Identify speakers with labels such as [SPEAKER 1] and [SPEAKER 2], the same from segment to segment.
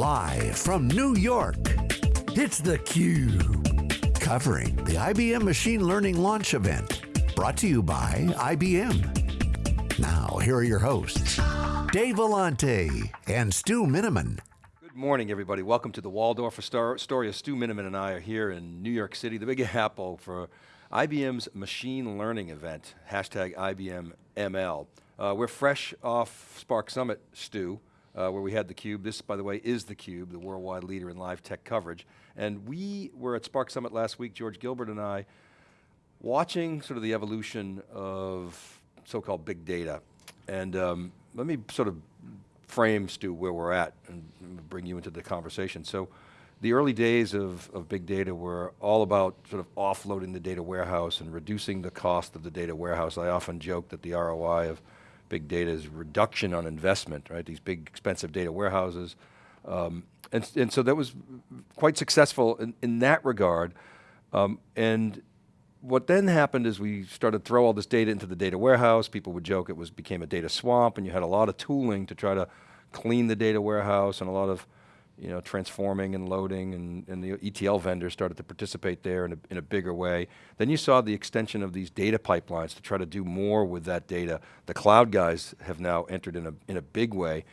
[SPEAKER 1] Live from New York, it's theCUBE. Covering the IBM Machine Learning Launch Event. Brought to you by IBM. Now, here are your hosts, Dave Vellante and Stu Miniman.
[SPEAKER 2] Good morning, everybody. Welcome to the Waldorf Astoria. Stu Miniman and I are here in New York City, the Big Apple, for IBM's Machine Learning event, hashtag IBM ML. Uh, we're fresh off Spark Summit, Stu, uh, where we had theCUBE. This, by the way, is theCUBE, the worldwide leader in live tech coverage. And we were at Spark Summit last week, George Gilbert and I, watching sort of the evolution of so-called big data. And um, let me sort of frame, Stu, where we're at and bring you into the conversation. So the early days of, of big data were all about sort of offloading the data warehouse and reducing the cost of the data warehouse. I often joke that the ROI of big data is reduction on investment, right? These big expensive data warehouses. Um, and, and so that was quite successful in, in that regard. Um, and what then happened is we started to throw all this data into the data warehouse. People would joke it was became a data swamp and you had a lot of tooling to try to clean the data warehouse and a lot of you know, transforming and loading and, and the ETL vendors started to participate there in a, in a bigger way. Then you saw the extension of these data pipelines to try to do more with that data. The cloud guys have now entered in a, in a big way.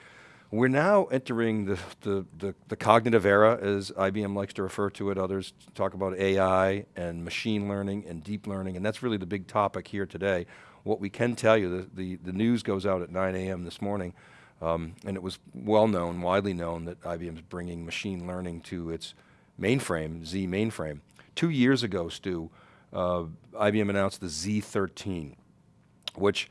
[SPEAKER 2] We're now entering the, the, the, the, cognitive era, as IBM likes to refer to it. Others talk about AI and machine learning and deep learning, and that's really the big topic here today. What we can tell you, the, the, the news goes out at 9 a.m. this morning, um, and it was well known, widely known, that IBM is bringing machine learning to its mainframe, Z mainframe. Two years ago, Stu, uh, IBM announced the Z13, which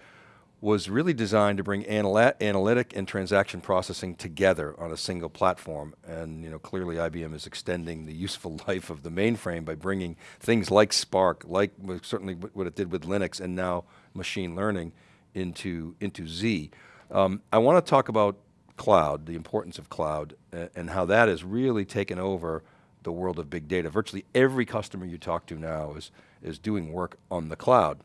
[SPEAKER 2] was really designed to bring analytic and transaction processing together on a single platform. And you know, clearly IBM is extending the useful life of the mainframe by bringing things like Spark, like certainly what it did with Linux and now machine learning into, into Z. Um, I want to talk about cloud, the importance of cloud, uh, and how that has really taken over the world of big data. Virtually every customer you talk to now is, is doing work on the cloud.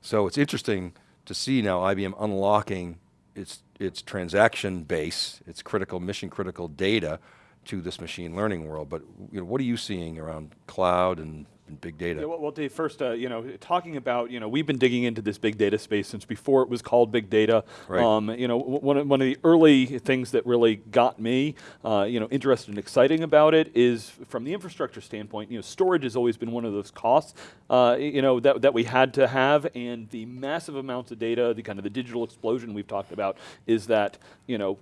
[SPEAKER 2] So it's interesting to see now IBM unlocking its, its transaction base, its critical, mission critical data to this machine learning world. But you know, what are you seeing around cloud and and big data.
[SPEAKER 3] Yeah, well, well, Dave, first, uh, you know, talking about, you know, we've been digging into this big data space since before it was called big data.
[SPEAKER 2] Right. Um,
[SPEAKER 3] you know, one of, one of the early things that really got me, uh, you know, interested and exciting about it is from the infrastructure standpoint, you know, storage has always been one of those costs, uh, you know, that, that we had to have and the massive amounts of data, the kind of the digital explosion we've talked about is that, you know,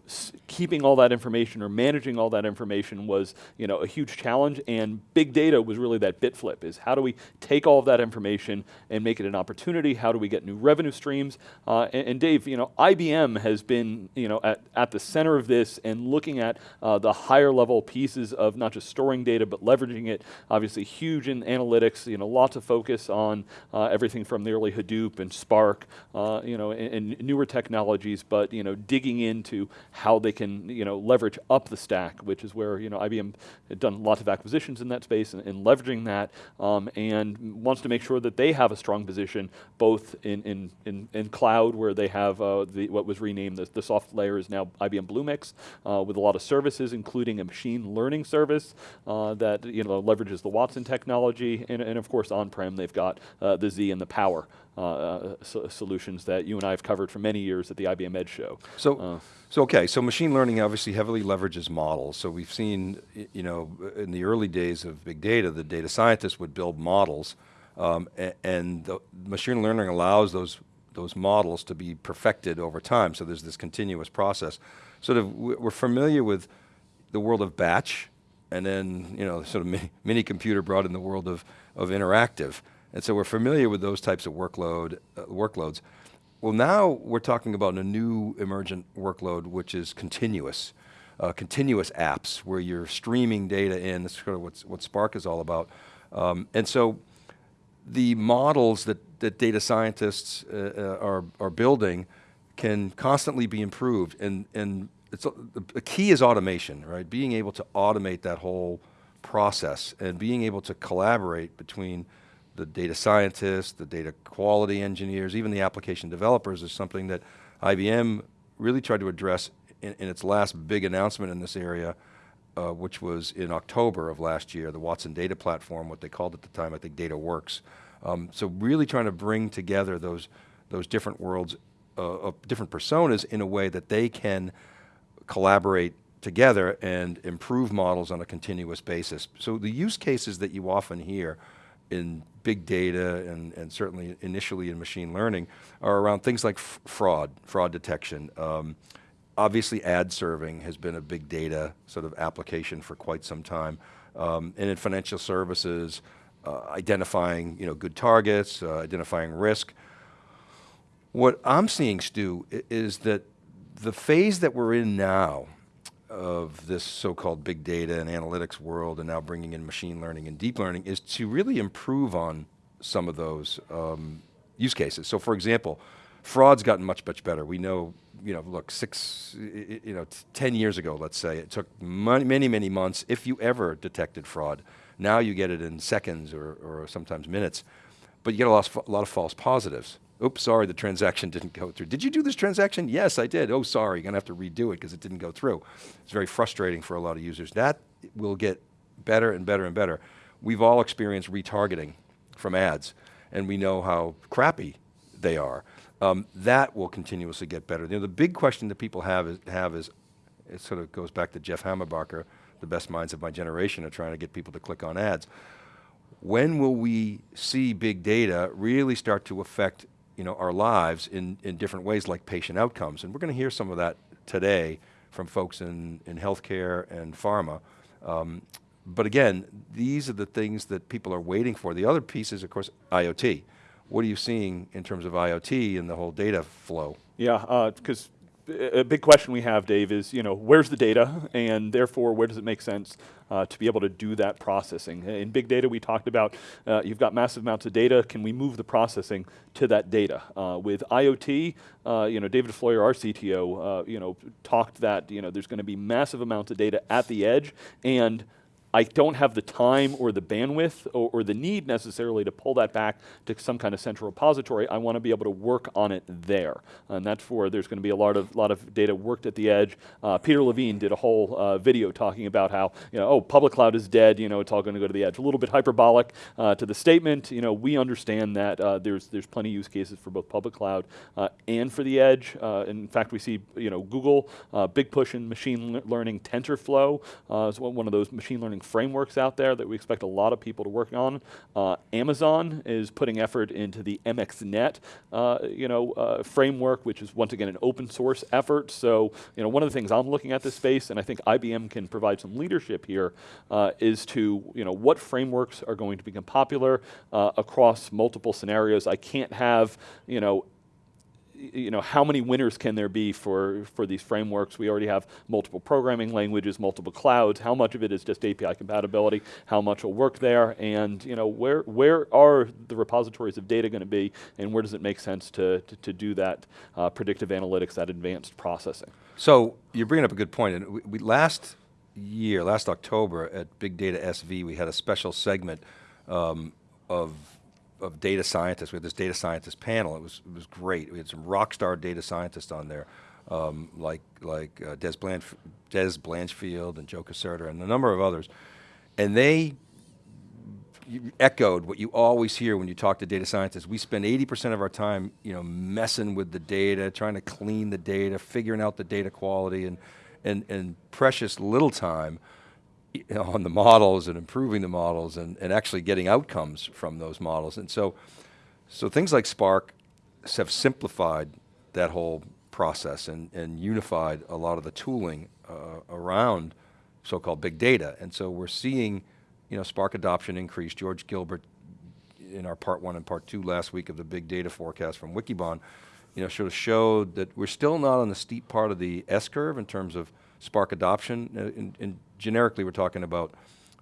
[SPEAKER 3] keeping all that information or managing all that information was, you know, a huge challenge and big data was really that bit flip is how do we take all of that information and make it an opportunity? How do we get new revenue streams? Uh, and, and, Dave, you know, IBM has been, you know, at, at the center of this and looking at uh, the higher level pieces of not just storing data, but leveraging it, obviously huge in analytics, you know, lots of focus on uh, everything from the early Hadoop and Spark, uh, you know, and, and newer technologies, but, you know, digging into how they can, you know, leverage up the stack, which is where, you know, IBM had done lots of acquisitions in that space and, and leveraging that um, and wants to make sure that they have a strong position both in, in, in, in cloud where they have uh, the, what was renamed, the, the SoftLayer is now IBM Bluemix uh, with a lot of services including a machine learning service uh, that you know, leverages the Watson technology and, and of course on-prem they've got uh, the Z and the Power uh, uh, so solutions that you and I have covered for many years at the IBM Edge show.
[SPEAKER 2] So, uh, so okay, so machine learning obviously heavily leverages models. So we've seen, you know, in the early days of big data, the data scientists would build models, um, and, machine learning allows those those models to be perfected over time. So there's this continuous process. Sort of, we're familiar with the world of batch, and then you know, sort of mini, mini computer brought in the world of of interactive. And so we're familiar with those types of workload, uh, workloads. Well now we're talking about a new emergent workload which is continuous. Uh, continuous apps where you're streaming data in, that's sort of what's, what Spark is all about. Um, and so the models that, that data scientists uh, uh are, are building can constantly be improved and, and it's, the key is automation, right? Being able to automate that whole process and being able to collaborate between the data scientists, the data quality engineers, even the application developers is something that IBM really tried to address in, in its last big announcement in this area uh, which was in October of last year, the Watson Data Platform, what they called at the time, I think Data Works. Um, so really trying to bring together those, those different worlds uh, of different personas in a way that they can collaborate together and improve models on a continuous basis. So the use cases that you often hear in big data and, and certainly initially in machine learning are around things like fraud, fraud detection. Um, obviously ad serving has been a big data sort of application for quite some time. Um, and in financial services, uh, identifying you know, good targets, uh, identifying risk. What I'm seeing, Stu, is that the phase that we're in now of this so-called big data and analytics world and now bringing in machine learning and deep learning is to really improve on some of those um, use cases. So for example, fraud's gotten much, much better. We know, you know, look, six, you know, 10 years ago, let's say, it took many, many, many months, if you ever detected fraud. Now you get it in seconds or, or sometimes minutes, but you get a lot, of, a lot of false positives oops, sorry, the transaction didn't go through. Did you do this transaction? Yes, I did. Oh, sorry, you're going to have to redo it because it didn't go through. It's very frustrating for a lot of users. That will get better and better and better. We've all experienced retargeting from ads, and we know how crappy they are. Um, that will continuously get better. You know, the big question that people have is, have is, it sort of goes back to Jeff Hammerbacher, the best minds of my generation, are trying to get people to click on ads. When will we see big data really start to affect you know, our lives in, in different ways like patient outcomes. And we're going to hear some of that today from folks in, in healthcare and pharma. Um, but again, these are the things that people are waiting for. The other piece is, of course, IoT. What are you seeing in terms of IoT and the whole data flow?
[SPEAKER 3] Yeah, because uh, a big question we have, Dave, is you know where's the data, and therefore where does it make sense uh, to be able to do that processing? In big data, we talked about uh, you've got massive amounts of data. Can we move the processing to that data? Uh, with IoT, uh, you know David Floyer, our CTO, uh, you know talked that you know there's going to be massive amounts of data at the edge and I don't have the time or the bandwidth or, or, the need necessarily to pull that back to some kind of central repository. I want to be able to work on it there. And that's where there's going to be a lot of, lot of data worked at the edge. Uh, Peter Levine did a whole uh, video talking about how, you know, oh, public cloud is dead, you know, it's all going to go to the edge. A little bit hyperbolic uh, to the statement. You know, we understand that uh, there's, there's plenty of use cases for both public cloud uh, and for the edge. Uh, in fact, we see, you know, Google, big push in machine learning TensorFlow is one of those machine learning frameworks out there that we expect a lot of people to work on. Uh, Amazon is putting effort into the MXNet uh, you know, uh, framework, which is once again an open source effort. So you know, one of the things I'm looking at this space, and I think IBM can provide some leadership here, uh, is to you know, what frameworks are going to become popular uh, across multiple scenarios. I can't have you know, you know, how many winners can there be for, for these frameworks? We already have multiple programming languages, multiple clouds. How much of it is just API compatibility? How much will work there? And you know, where, where are the repositories of data going to be? And where does it make sense to, to, to do that uh, predictive analytics, that advanced processing?
[SPEAKER 2] So you're bringing up a good point. And we, we last year, last October at Big Data SV, we had a special segment um, of of data scientists. We had this data scientist panel. It was it was great. We had some rock star data scientists on there, um, like like uh, Dez, Blanch Dez Blanchfield and Joe Caserta and a number of others, and they echoed what you always hear when you talk to data scientists. We spend 80% of our time, you know, messing with the data, trying to clean the data, figuring out the data quality, and and and precious little time on the models and improving the models and, and actually getting outcomes from those models. And so, so things like Spark have simplified that whole process and, and unified a lot of the tooling uh, around so-called big data. And so we're seeing you know, Spark adoption increase. George Gilbert in our part one and part two last week of the big data forecast from Wikibon, you know, sort of showed that we're still not on the steep part of the S curve in terms of Spark adoption. Uh, in, in generically, we're talking about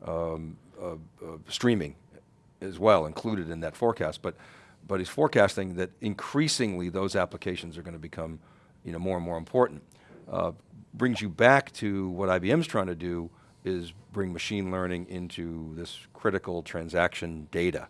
[SPEAKER 2] um, uh, uh, streaming as well, included in that forecast. But, but he's forecasting that increasingly those applications are going to become you know, more and more important. Uh, brings you back to what IBM's trying to do is bring machine learning into this critical transaction data.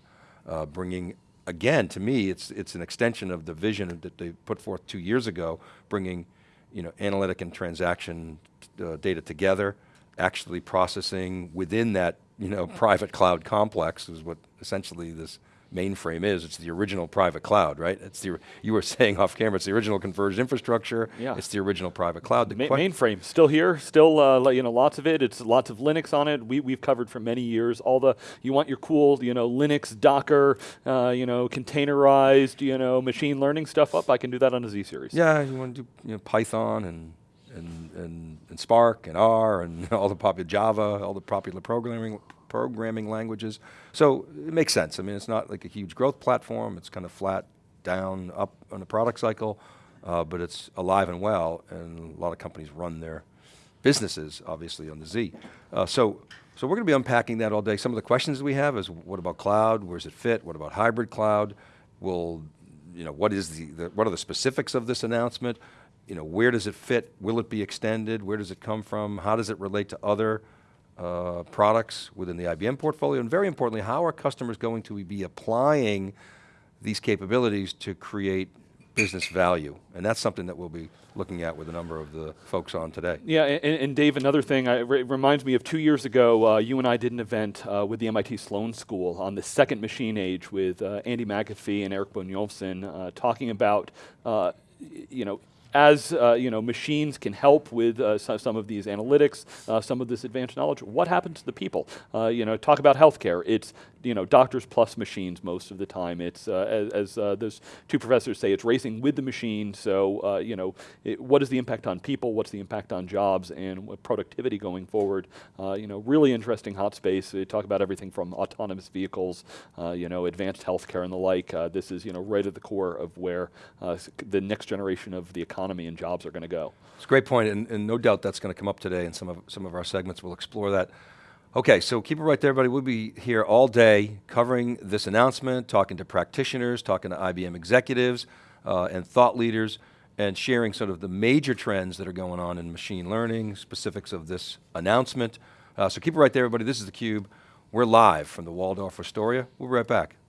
[SPEAKER 2] Uh, bringing, again, to me, it's, it's an extension of the vision that they put forth two years ago, bringing you know, analytic and transaction uh, data together, actually processing within that you know, private cloud complex is what essentially this mainframe is. It's the original private cloud, right? It's the, you were saying off camera, it's the original converged infrastructure.
[SPEAKER 3] Yeah.
[SPEAKER 2] It's the original private cloud. The
[SPEAKER 3] Ma- mainframe still here, still uh, you know lots of it. It's lots of Linux on it. We we've covered for many years. All the you want your cool you know Linux Docker uh, you know containerized you know machine learning stuff up. I can do that on a Z series.
[SPEAKER 2] Yeah, you want to do you know, Python and, and, and, Spark and R and all the popular Java, all the popular programming, programming languages. So it makes sense. I mean, it's not like a huge growth platform. It's kind of flat, down, up on the product cycle, uh, but it's alive and well, and a lot of companies run their businesses, obviously, on the Z. Uh, so, so we're going to be unpacking that all day. Some of the questions we have is, what about cloud? Where does it fit? What about hybrid cloud? Will, you know, what is the, the what are the specifics of this announcement? You know, where does it fit? Will it be extended? Where does it come from? How does it relate to other uh, products within the IBM portfolio? And very importantly, how are customers going to be applying these capabilities to create business value? And that's something that we'll be looking at with a number of the folks on today.
[SPEAKER 3] Yeah, and, and Dave, another thing, I, it reminds me of two years ago, uh, you and I did an event uh, with the MIT Sloan School on the second machine age with uh, Andy McAfee and Erik Brynjolfsson uh, talking about, uh, you know, as uh, you know, machines can help with uh, so- some of these analytics, uh, some of this advanced knowledge. What happens to the people? Uh, you know, talk about healthcare. It's you know, doctors plus machines most of the time. It's uh, as, as uh, those two professors say, it's racing with the machine. So uh, you know, it, what is the impact on people? What's the impact on jobs and what productivity going forward? You know, really interesting hot space. They talk about everything from autonomous vehicles, you know, advanced healthcare and the like. This is you know right at the core of where the next generation of the economy and jobs are going to go.
[SPEAKER 2] It's a great point, and, and no doubt that's going to come up today in some of, some of our segments. We'll explore that. Okay, so keep it right there, everybody. We'll be here all day covering this announcement, talking to practitioners, talking to IBM executives uh, and thought leaders, and sharing sort of the major trends that are going on in machine learning, specifics of this announcement. Uh, so keep it right there, everybody. This is theCUBE. We're live from the Waldorf Astoria. We'll be right back.